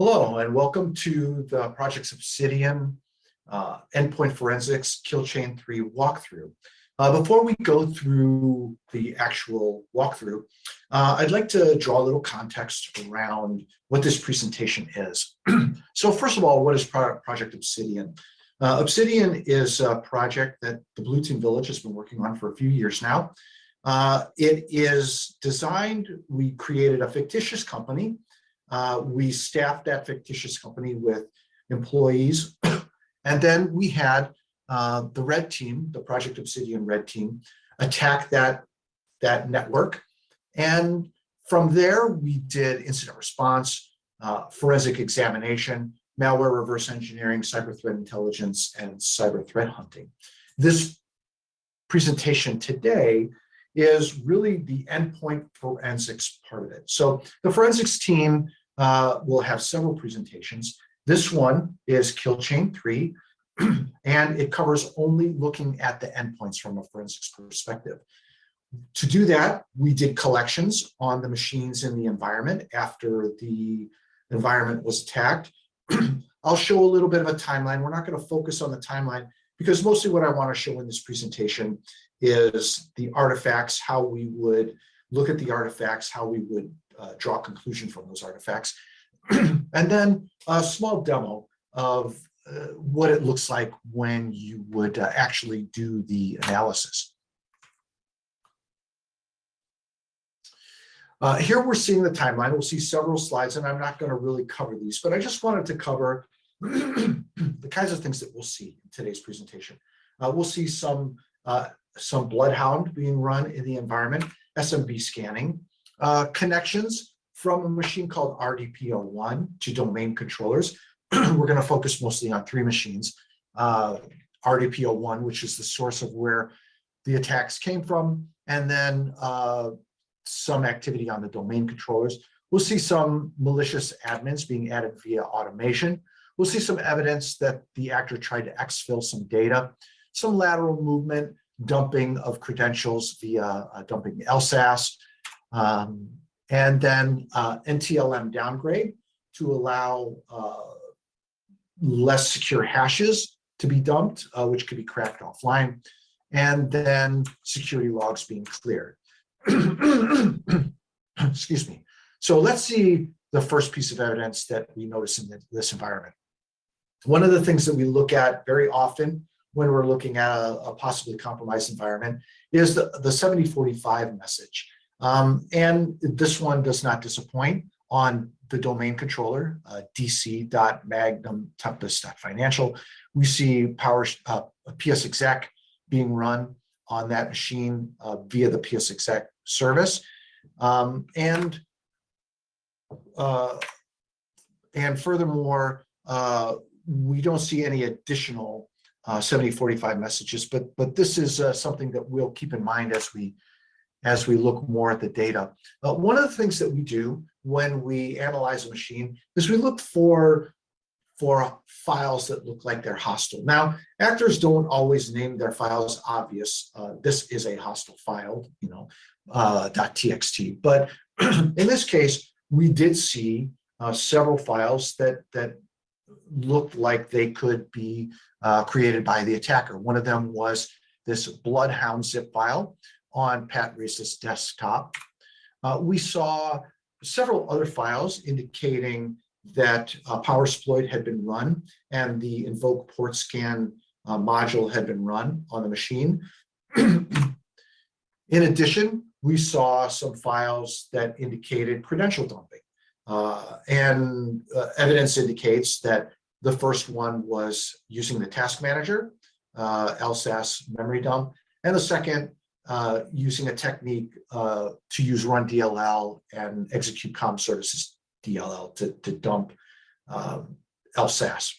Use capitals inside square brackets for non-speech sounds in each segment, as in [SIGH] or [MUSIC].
Hello and welcome to the Project Obsidian uh, Endpoint Forensics Kill Chain 3 walkthrough. Uh, before we go through the actual walkthrough, uh, I'd like to draw a little context around what this presentation is. [CLEARS THROAT] so first of all, what is Pro Project Obsidian? Uh, Obsidian is a project that the Blue Team Village has been working on for a few years now. Uh, it is designed, we created a fictitious company uh, we staffed that fictitious company with employees. [COUGHS] and then we had uh, the red team, the Project Obsidian red team, attack that, that network. And from there, we did incident response, uh, forensic examination, malware reverse engineering, cyber threat intelligence, and cyber threat hunting. This presentation today is really the endpoint forensics part of it. So the forensics team uh, will have several presentations. This one is Kill Chain 3, [CLEARS THROAT] and it covers only looking at the endpoints from a forensics perspective. To do that, we did collections on the machines in the environment after the environment was attacked. [CLEARS THROAT] I'll show a little bit of a timeline. We're not going to focus on the timeline because mostly what I want to show in this presentation is the artifacts, how we would look at the artifacts, how we would draw conclusion from those artifacts. [CLEARS THROAT] and then a small demo of uh, what it looks like when you would uh, actually do the analysis. Uh, here we're seeing the timeline. We'll see several slides, and I'm not going to really cover these, but I just wanted to cover [CLEARS THROAT] the kinds of things that we'll see in today's presentation. Uh, we'll see some uh, some bloodhound being run in the environment, SMB scanning, uh, connections from a machine called RDP01 to domain controllers. [CLEARS THROAT] We're going to focus mostly on three machines. Uh, RDP01, which is the source of where the attacks came from, and then uh, some activity on the domain controllers. We'll see some malicious admins being added via automation. We'll see some evidence that the actor tried to exfil some data, some lateral movement, dumping of credentials via uh, dumping LSASS, um, and then uh, NTLM downgrade to allow uh, less secure hashes to be dumped, uh, which could be cracked offline, and then security logs being cleared. [CLEARS THROAT] Excuse me. So let's see the first piece of evidence that we notice in this environment. One of the things that we look at very often when we're looking at a, a possibly compromised environment is the, the 7045 message. Um, and this one does not disappoint on the domain controller, uh, dc.magnumtempest.financial. We see power uh, PSExec being run on that machine uh, via the PSExec service. Um, and uh, and furthermore, uh, we don't see any additional uh, 7045 messages, but but this is uh, something that we'll keep in mind as we as we look more at the data. One of the things that we do when we analyze a machine is we look for for files that look like they're hostile. Now, actors don't always name their files obvious. Uh, this is a hostile file, you know, uh, .txt. But [CLEARS THROAT] in this case, we did see uh, several files that that looked like they could be uh, created by the attacker. One of them was this Bloodhound zip file, on Pat Reese's desktop. Uh, we saw several other files indicating that uh, PowerSploit had been run and the invoke port scan uh, module had been run on the machine. In addition, we saw some files that indicated credential dumping. Uh, and uh, evidence indicates that the first one was using the task manager, uh, LSASS memory dump, and the second uh, using a technique uh, to use run DLL and execute com services DLL to, to dump um, LSASS.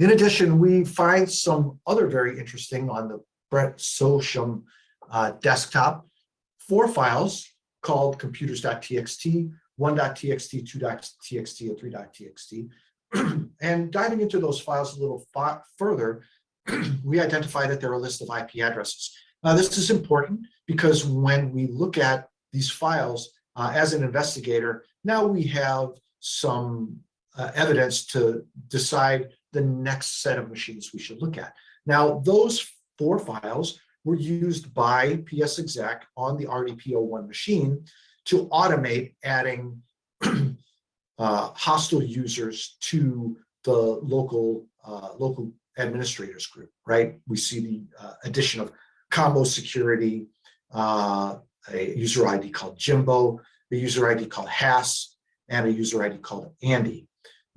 In addition, we find some other very interesting on the Brett Sosham uh, desktop, four files called computers.txt, 1.txt, 2.txt, and 3.txt. [CLEARS THROAT] and diving into those files a little further, [CLEARS THROAT] we identify that there are a list of IP addresses. Uh, this is important because when we look at these files uh, as an investigator, now we have some uh, evidence to decide the next set of machines we should look at. Now, those four files were used by PSExec on the RDP01 machine to automate adding [CLEARS THROAT] uh, hostile users to the local uh, local administrators group, right? We see the uh, addition of combo security, uh, a user ID called Jimbo, a user ID called Hass, and a user ID called Andy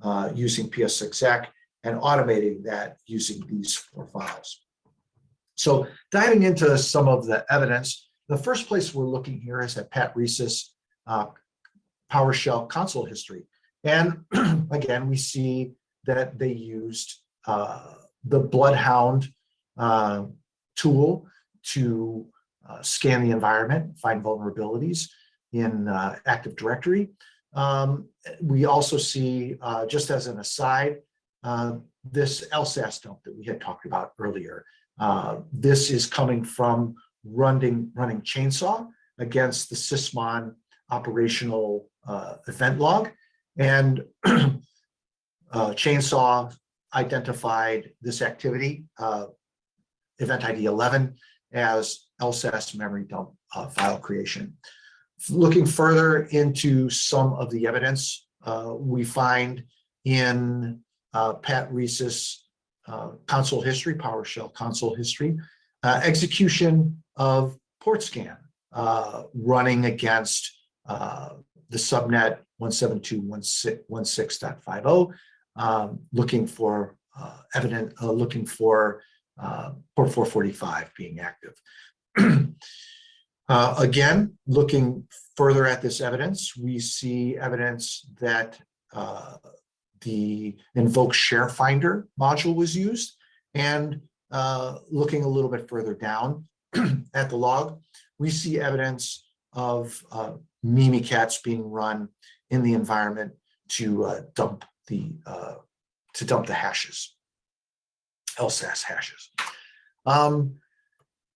uh, using PSExec and automating that using these four files. So diving into some of the evidence, the first place we're looking here is at Pat Reese's uh, PowerShell console history. And [CLEARS THROAT] again, we see that they used uh, the Bloodhound uh, tool to uh, scan the environment, find vulnerabilities in uh, Active Directory. Um, we also see, uh, just as an aside, uh, this LSASS dump that we had talked about earlier. Uh, this is coming from running, running chainsaw against the Sysmon operational uh, event log. And [CLEARS THROAT] chainsaw identified this activity, event ID 11, as LSASS memory dump uh, file creation. Looking further into some of the evidence uh, we find in uh, Pat Reese's uh, console history, PowerShell console history, uh, execution of port scan uh, running against the subnet 172.16.50, um, looking for evident, looking for port 445 being active. [CLEARS THROAT] Uh, again, looking further at this evidence, we see evidence that uh, the invoke share finder module was used and uh, looking a little bit further down [CLEARS THROAT] at the log, we see evidence of uh, Mimikatz being run in the environment to uh, dump the uh, to dump the hashes, LSASS hashes. Um,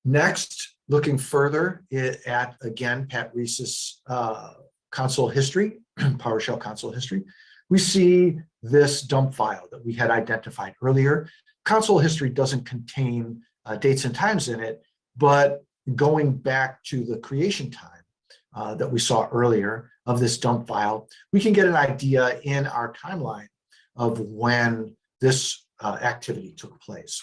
next, looking further at, again, Pat Reese's uh, console history, [CLEARS THROAT] PowerShell console history, we see this dump file that we had identified earlier. Console history doesn't contain uh, dates and times in it, but going back to the creation time uh, that we saw earlier of this dump file, we can get an idea in our timeline of when this uh, activity took place.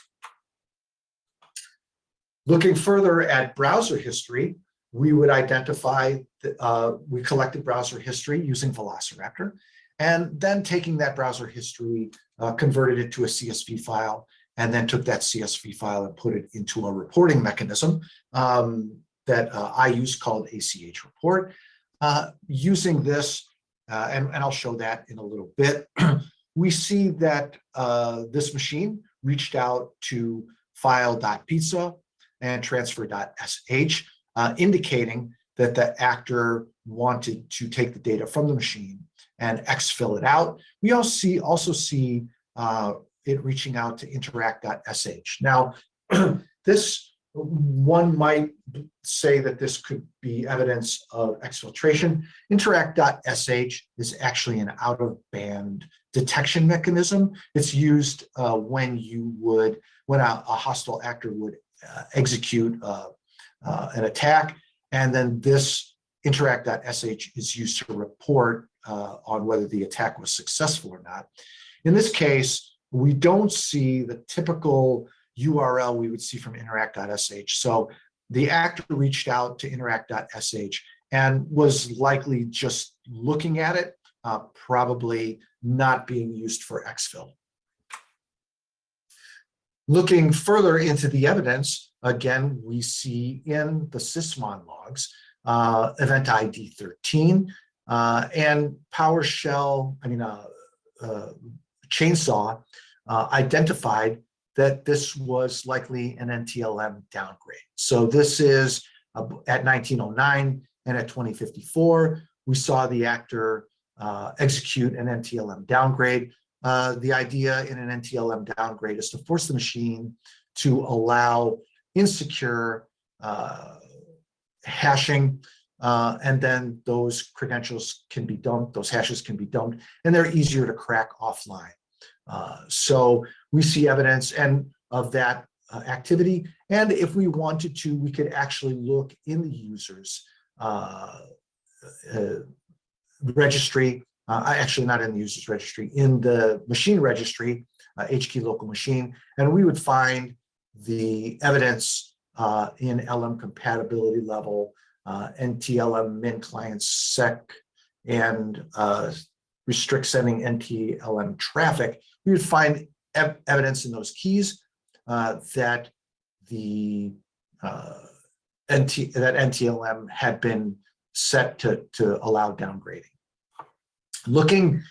Looking further at browser history, we would identify, that, uh, we collected browser history using Velociraptor, and then taking that browser history, uh, converted it to a CSV file, and then took that CSV file and put it into a reporting mechanism um, that uh, I use called ACH report. Uh, using this, uh, and, and I'll show that in a little bit, [CLEARS THROAT] we see that uh, this machine reached out to file.pizza and transfer.sh, uh, indicating that the actor wanted to take the data from the machine and exfil it out. We also see, also see uh, it reaching out to interact.sh. Now, [CLEARS THROAT] this one might say that this could be evidence of exfiltration. Interact.sh is actually an out-of-band detection mechanism. It's used uh, when you would, when a, a hostile actor would uh, execute uh, uh, an attack. And then this interact.sh is used to report on whether the attack was successful or not. In this case, we don't see the typical URL we would see from interact.sh. So the actor reached out to interact.sh and was likely just looking at it, uh, probably not being used for exfil. Looking further into the evidence, again, we see in the Sysmon logs, uh, event ID 13 uh, and PowerShell, I mean, uh, uh Chainsaw uh, identified that this was likely an NTLM downgrade. So this is at 1909 and at 2054, we saw the actor uh, execute an NTLM downgrade. Uh, the idea in an NTLM downgrade is to force the machine to allow insecure uh, hashing Uh, and then those credentials can be dumped, those hashes can be dumped, and they're easier to crack offline. Uh, so we see evidence and of that uh, activity. And if we wanted to, we could actually look in the users uh, registry, actually not in the users registry, in the machine registry, HKey local machine, and we would find the evidence uh, in LM compatibility level, uh, NTLM min client sec, and uh, restrict sending NTLM traffic. We would find ev evidence in those keys uh, that the uh, NT, that NTLM had been set to, to allow downgrading. Looking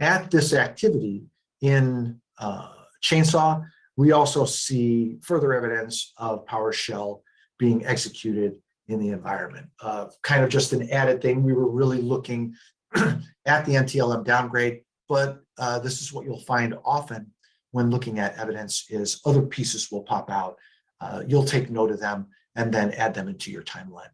at this activity in uh, Chainsaw, we also see further evidence of PowerShell being executed in the environment. Uh, kind of just an added thing. We were really looking [CLEARS THROAT] at the NTLM downgrade, but uh, this is what you'll find often when looking at evidence is other pieces will pop out. Uh, you'll take note of them and then add them into your timeline.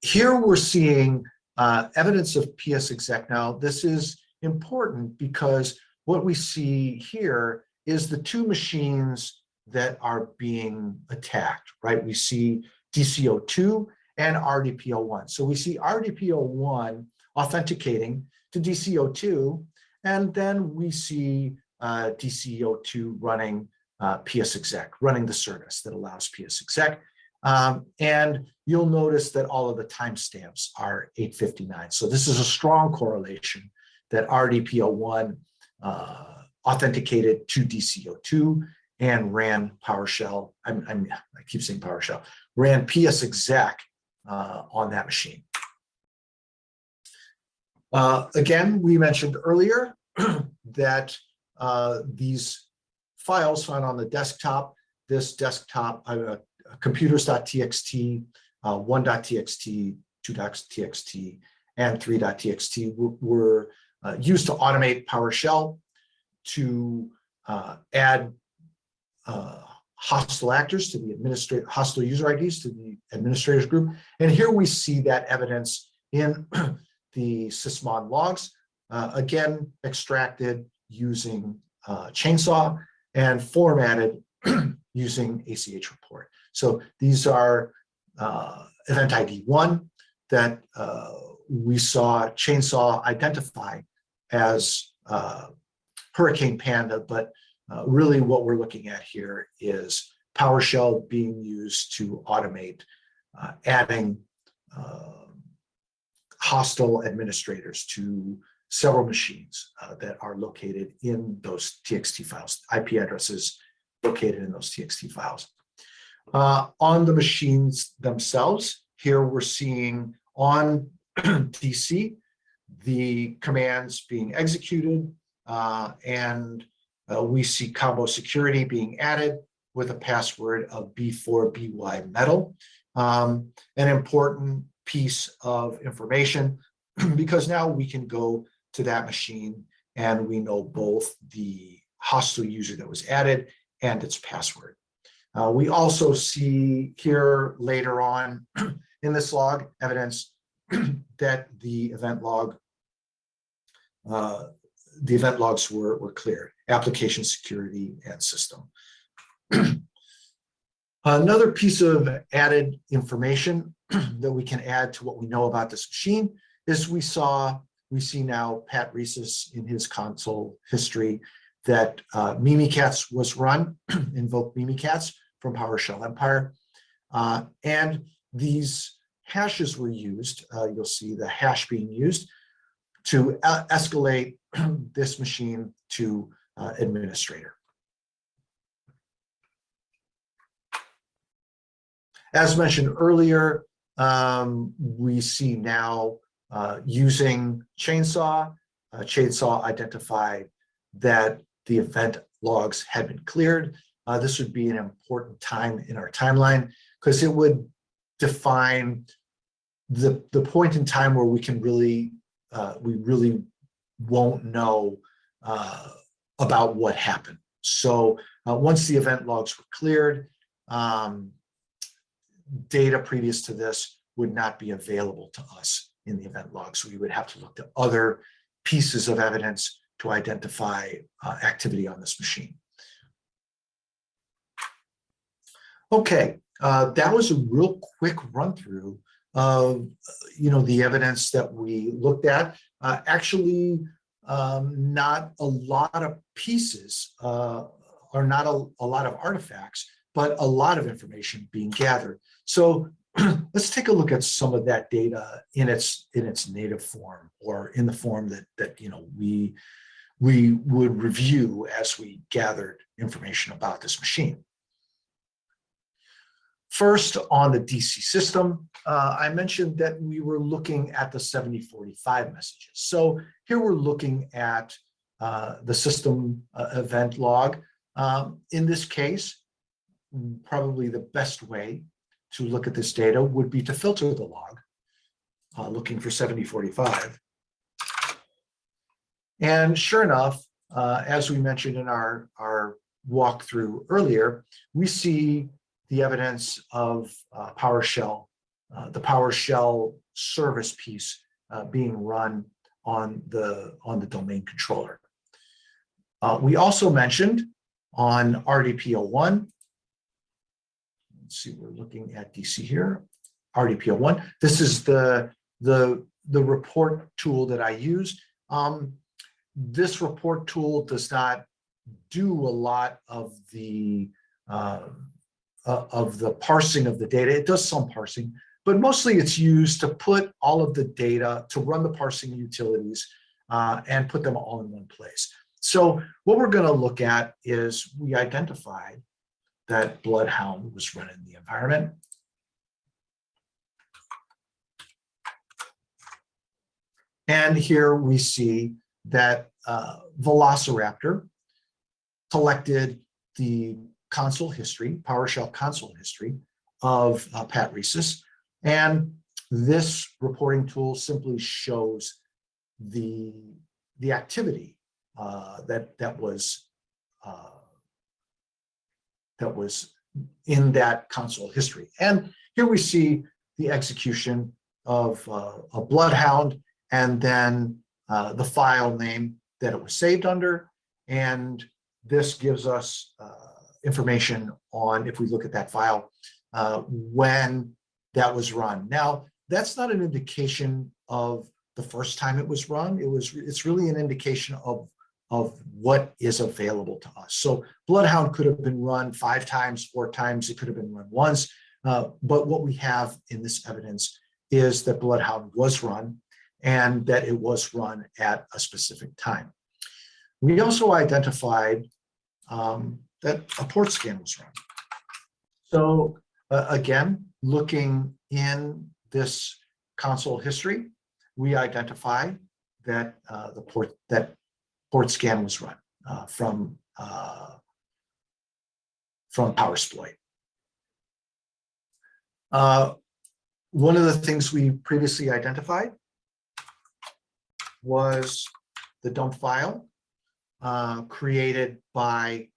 Here we're seeing uh, evidence of PS exec. Now, this is important because what we see here is the two machines that are being attacked, right? We see DC02 and RDP01. So we see RDP01 authenticating to DC02, and then we see uh, DC02 running uh, PS exec, running the service that allows PS exec. Um, and you'll notice that all of the timestamps are 859. So this is a strong correlation that RDP01 uh, authenticated to DC02 and ran PowerShell. I'm, I'm, i keep saying PowerShell, ran PS exec uh, on that machine. Uh, again, we mentioned earlier [CLEARS THROAT] that uh, these files found on the desktop, this desktop, uh, computers.txt, uh, 1.txt, 2.txt, and 3.txt were, uh, used to automate PowerShell to uh, add uh, hostile actors to the administrator, hostile user IDs to the administrators group. And here we see that evidence in [CLEARS THROAT] the sysmon logs, uh, again, extracted using uh, chainsaw and formatted [CLEARS THROAT] using ACH report. So these are uh, event ID one that uh, we saw chainsaw identify as uh, Hurricane Panda, but uh, really what we're looking at here is PowerShell being used to automate uh, adding uh, hostile administrators to several machines uh, that are located in those TXT files, IP addresses located in those TXT files. Uh, on the machines themselves, here we're seeing on [CLEARS THROAT] DC, the commands being executed, and uh, we see combo security being added with a password of B4BY metal. Um, an important piece of information [CLEARS THROAT] because now we can go to that machine and we know both the hostile user that was added and its password. Uh, we also see here later on [CLEARS THROAT] in this log evidence [CLEARS THROAT] that the event log, uh, the event logs were, were cleared, application security and system. [CLEARS THROAT] Another piece of added information [CLEARS THROAT] that we can add to what we know about this machine is we saw, we see now Pat Reese's in his console history that uh, Mimikatz was run, [CLEARS THROAT] invoke Mimikatz from PowerShell Empire. Uh, and these hashes were used, uh, you'll see the hash being used to uh, escalate this machine to uh, administrator. As mentioned earlier, um, we see now uh, using Chainsaw, uh, Chainsaw identified that the event logs had been cleared. Uh, this would be an important time in our timeline because it would define the, the point in time where we can really, uh, we really won't know uh, about what happened. So uh, once the event logs were cleared, um, data previous to this would not be available to us in the event log. So we would have to look to other pieces of evidence to identify uh, activity on this machine. Okay, uh, that was a real quick run through of, you know, the evidence that we looked at. Uh, actually, um, not a lot of pieces uh, or not a, a lot of artifacts, but a lot of information being gathered. So [CLEARS THROAT] let's take a look at some of that data in its in its native form or in the form that that you know we we would review as we gathered information about this machine. First, on the DC system, uh, I mentioned that we were looking at the 7045 messages. So here we're looking at uh, the system uh, event log. Um, in this case, probably the best way to look at this data would be to filter the log, uh, looking for 7045. And sure enough, uh, as we mentioned in our, our walkthrough earlier, we see the evidence of uh, PowerShell, uh, the PowerShell service piece uh, being run on the, on the domain controller. Uh, we also mentioned on RDP01, let's see, we're looking at DC here, RDP01. This is the, the, the report tool that I use. Um, this report tool does not do a lot of the uh, uh, of the parsing of the data. It does some parsing, but mostly it's used to put all of the data to run the parsing utilities uh, and put them all in one place. So what we're going to look at is we identified that Bloodhound was running the environment. And here we see that uh, Velociraptor collected the console history, PowerShell console history of uh, Pat Reese's. And this reporting tool simply shows the, the activity uh, that, that was uh, that was in that console history. And here we see the execution of uh, a Bloodhound and then uh, the file name that it was saved under. And this gives us uh, information on, if we look at that file, uh, when that was run. Now, that's not an indication of the first time it was run. It was, it's really an indication of, of what is available to us. So Bloodhound could have been run five times, four times, it could have been run once. Uh, but what we have in this evidence is that Bloodhound was run and that it was run at a specific time. We also identified um, that a port scan was run. So uh, again, looking in this console history, we identify that uh, the port that port scan was run uh, from uh, from PowerSploit. Uh, one of the things we previously identified was the dump file uh, created by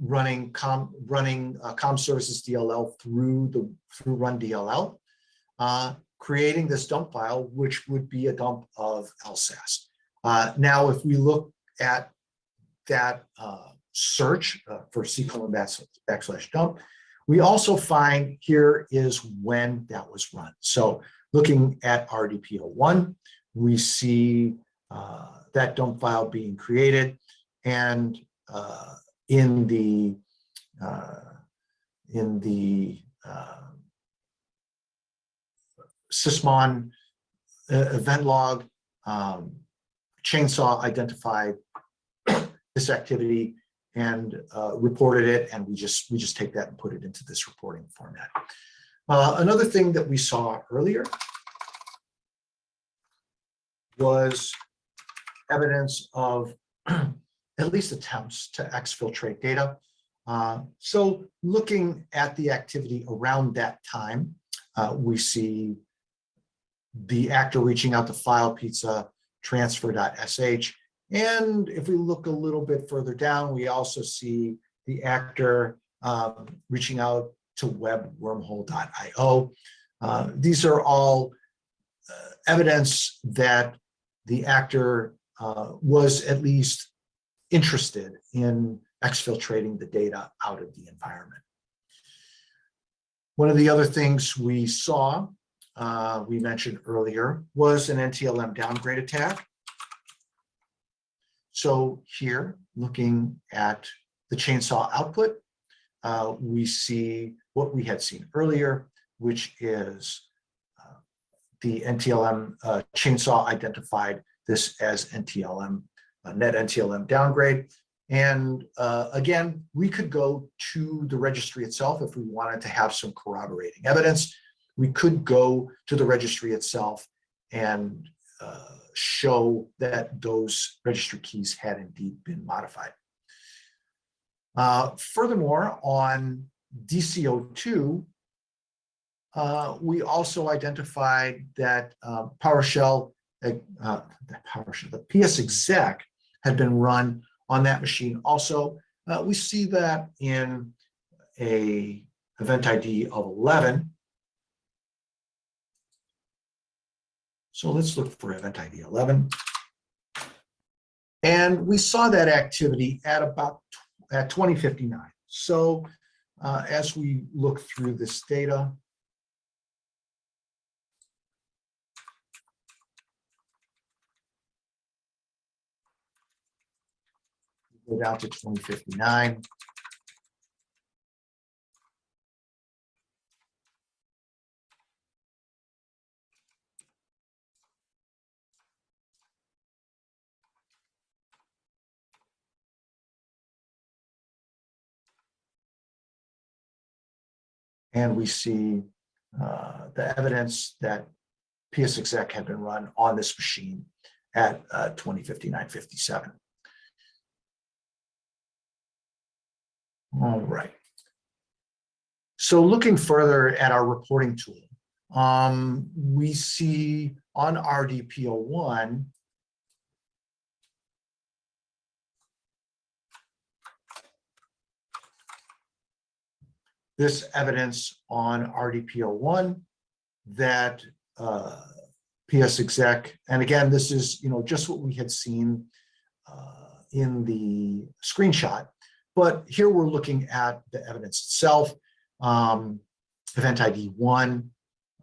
running com running uh, com services DLL through the through run DLL, uh, creating this dump file, which would be a dump of LSASS. Uh, now, if we look at that uh, search uh, for C colon backslash dump, we also find here is when that was run. So looking at RDP01, we see uh, that dump file being created and uh, in the uh, in the uh, Sysmon uh, event log, um, Chainsaw identified this activity and uh, reported it, and we just we just take that and put it into this reporting format. Uh, another thing that we saw earlier was evidence of at least attempts to exfiltrate data. Uh, so looking at the activity around that time, uh, we see the actor reaching out to file pizza transfer.sh. And if we look a little bit further down, we also see the actor um, reaching out to webwormhole.io. Uh, These are all uh, evidence that the actor uh, was at least interested in exfiltrating the data out of the environment. One of the other things we saw, uh, we mentioned earlier, was an NTLM downgrade attack. So here, looking at the chainsaw output, uh, we see what we had seen earlier, which is uh, the NTLM uh, chainsaw identified this as NTLM, net NTLM downgrade. And uh, again, we could go to the registry itself if we wanted to have some corroborating evidence. We could go to the registry itself and uh, show that those registry keys had indeed been modified. Uh, furthermore, on DC02, uh, we also identified that uh, PowerShell, uh, PowerShell, the PS exec had been run on that machine also. Uh, we see that in a event ID of 11. So let's look for event ID 11. And we saw that activity at about at 2059. So uh, as we look through this data, go down to 2059. And we see uh, the evidence that PS exec had been run on this machine at uh, 2059-57. All right. So looking further at our reporting tool, um, we see on RDP01, this evidence on RDP01 that uh, PS exec, and again, this is you know just what we had seen uh, in the screenshot, but here we're looking at the evidence itself. Um, event ID one,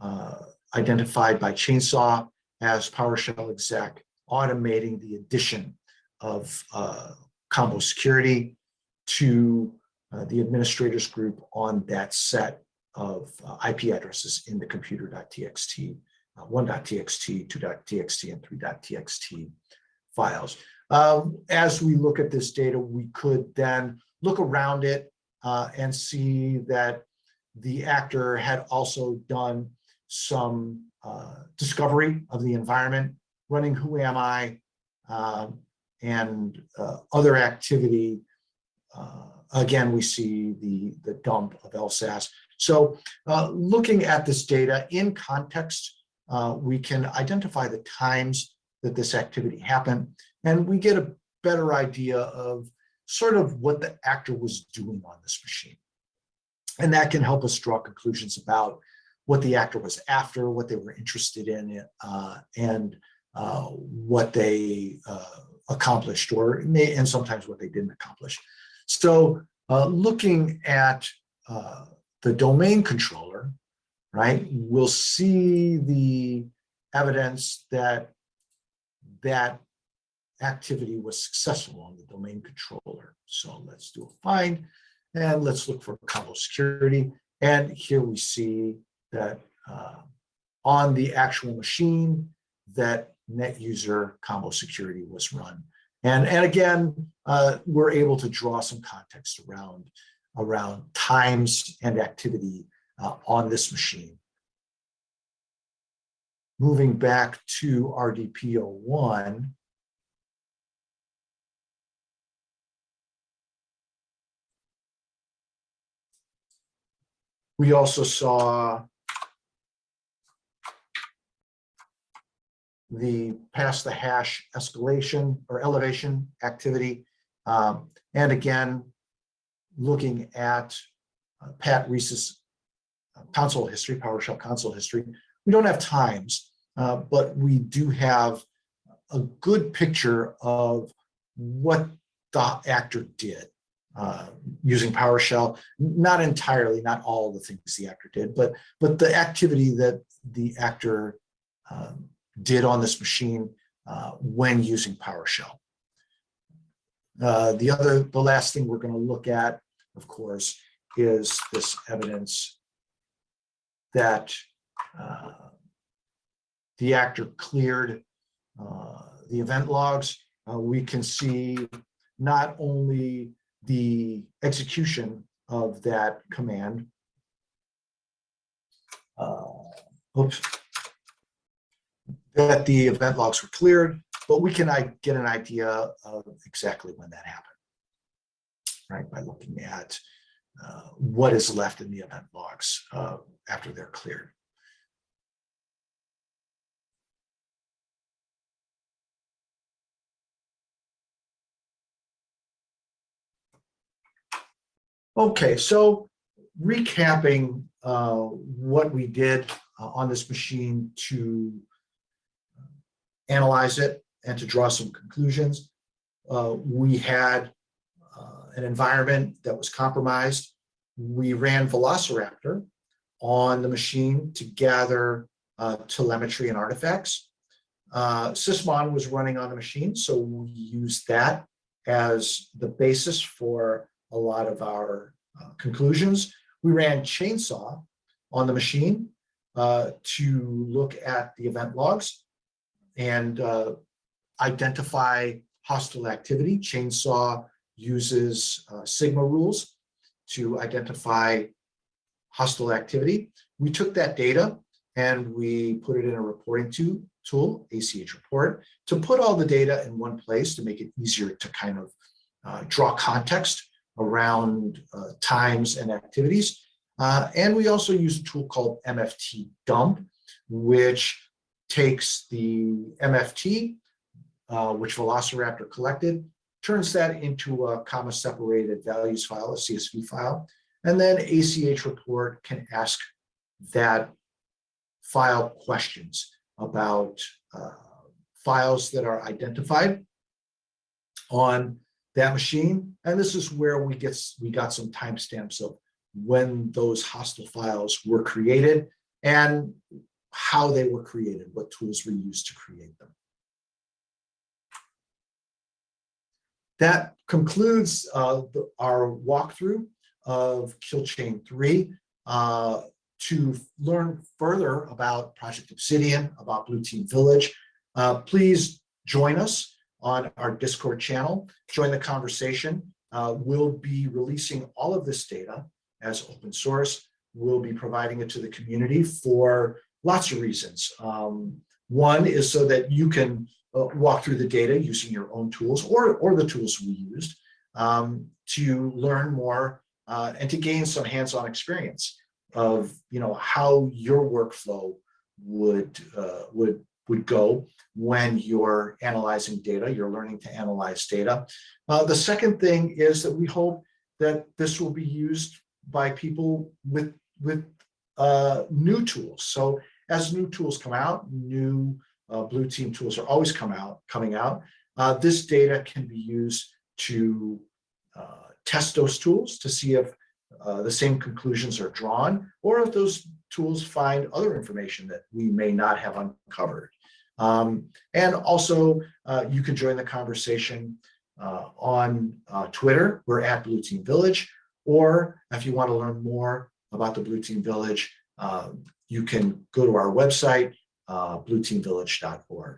uh, identified by Chainsaw as PowerShell exec, automating the addition of uh, combo security to uh, the administrators group on that set of uh, IP addresses in the computer.txt, uh, 1.txt, 2.txt, and 3.txt files. Um, as we look at this data, we could then look around it uh, and see that the actor had also done some uh, discovery of the environment, running Who Am I, um, and uh, other activity. Uh, again, we see the, the dump of LSASS. So uh, looking at this data in context, uh, we can identify the times that this activity happened, and we get a better idea of sort of what the actor was doing on this machine. And that can help us draw conclusions about what the actor was after, what they were interested in, uh, and uh, what they uh, accomplished, or and sometimes what they didn't accomplish. So uh, looking at uh, the domain controller, right, we'll see the evidence that that activity was successful on the domain controller. So let's do a find and let's look for combo security. And here we see that uh, on the actual machine that net user combo security was run. And, and again, uh, we're able to draw some context around, around times and activity uh, on this machine. Moving back to RDP01, we also saw the pass the hash escalation or elevation activity. Um, and again, looking at uh, Pat Reese's console history, PowerShell console history. We don't have times, uh, but we do have a good picture of what the actor did uh, using PowerShell. Not entirely, not all the things the actor did, but but the activity that the actor um, did on this machine uh, when using PowerShell. Uh, the other, the last thing we're going to look at, of course, is this evidence that uh, the actor cleared uh, the event logs. We can see not only the execution of that command, uh, oops, that the event logs were cleared, but we can I, get an idea of exactly when that happened, right? By looking at uh, what is left in the event logs uh, after they're cleared. Okay, so recapping uh, what we did uh, on this machine to analyze it and to draw some conclusions. Uh, we had uh, an environment that was compromised. We ran Velociraptor on the machine to gather uh, telemetry and artifacts. Uh, Sysmon was running on the machine, so we used that as the basis for a lot of our uh, conclusions. We ran Chainsaw on the machine uh, to look at the event logs and uh, identify hostile activity. Chainsaw uses uh, Sigma rules to identify hostile activity. We took that data and we put it in a reporting to, tool, ACH report, to put all the data in one place to make it easier to kind of uh, draw context around uh, times and activities. Uh, and we also use a tool called MFT dump, which takes the MFT, uh, which Velociraptor collected, turns that into a comma separated values file, a CSV file, and then ACH report can ask that file questions about uh, files that are identified on that machine. And this is where we get we got some timestamps of when those hostile files were created and how they were created, what tools were used to create them. That concludes uh, the, our walkthrough of Kill Chain 3. Uh, to learn further about Project Obsidian, about Blue Team Village, uh, please join us on our Discord channel. Join the conversation. Uh, we'll be releasing all of this data as open source. We'll be providing it to the community for lots of reasons. Um, one is so that you can uh, walk through the data using your own tools or, or the tools we used um, to learn more uh, and to gain some hands-on experience of you know how your workflow would uh, would would go when you're analyzing data, you're learning to analyze data. Uh, the second thing is that we hope that this will be used by people with with uh, new tools. So as new tools come out, new uh, blue team tools are always come out, coming out. Uh, this data can be used to uh, test those tools to see if uh, the same conclusions are drawn or if those tools find other information that we may not have uncovered. Um, and also, uh, you can join the conversation uh, on Twitter. We're at Blue Team Village. Or if you want to learn more about the Blue Team Village, you can go to our website, uh, blueteamvillage.org.